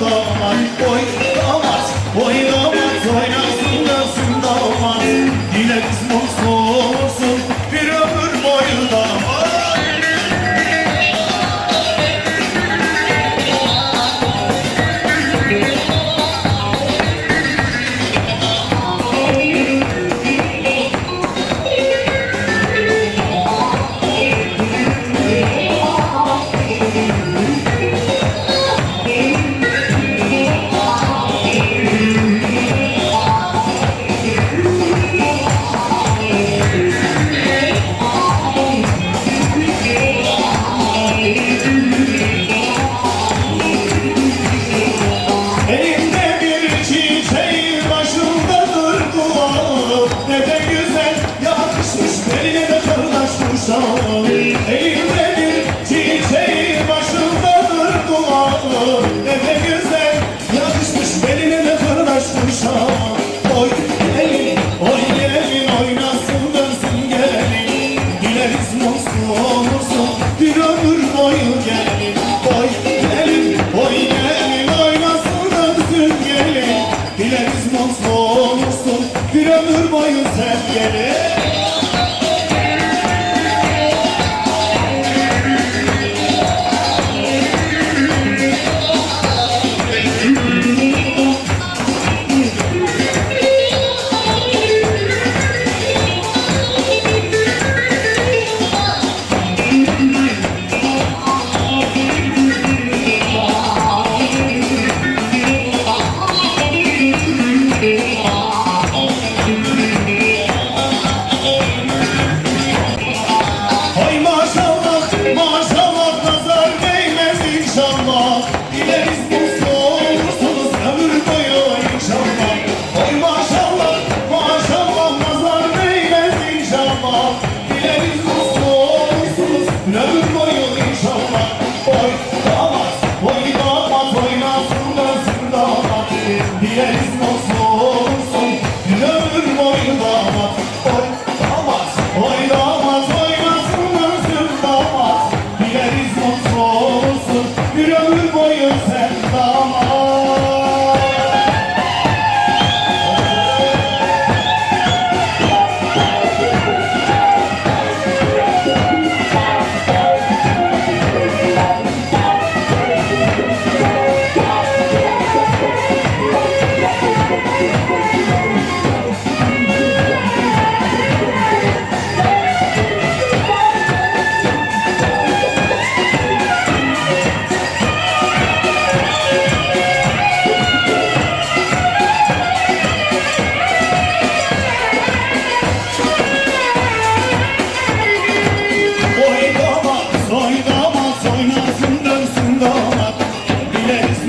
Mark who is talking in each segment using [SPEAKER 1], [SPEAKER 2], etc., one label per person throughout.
[SPEAKER 1] Thomas.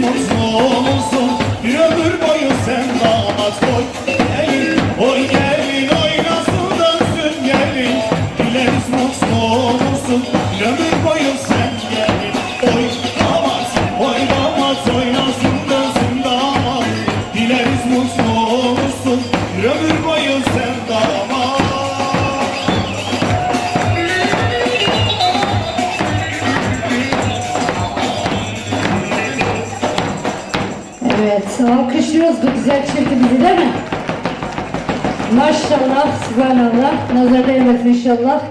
[SPEAKER 1] mutlu olursun. Bir ömür boyu sen namaz koy Gelin oy gelin oynasın dönsün gelin. Dileriz mutlu Bir ömür boyu
[SPEAKER 2] görüyorsunuz bu güzel çirkimizi değil mi? Maşallah, subhanallah, nazarda yemesin inşallah.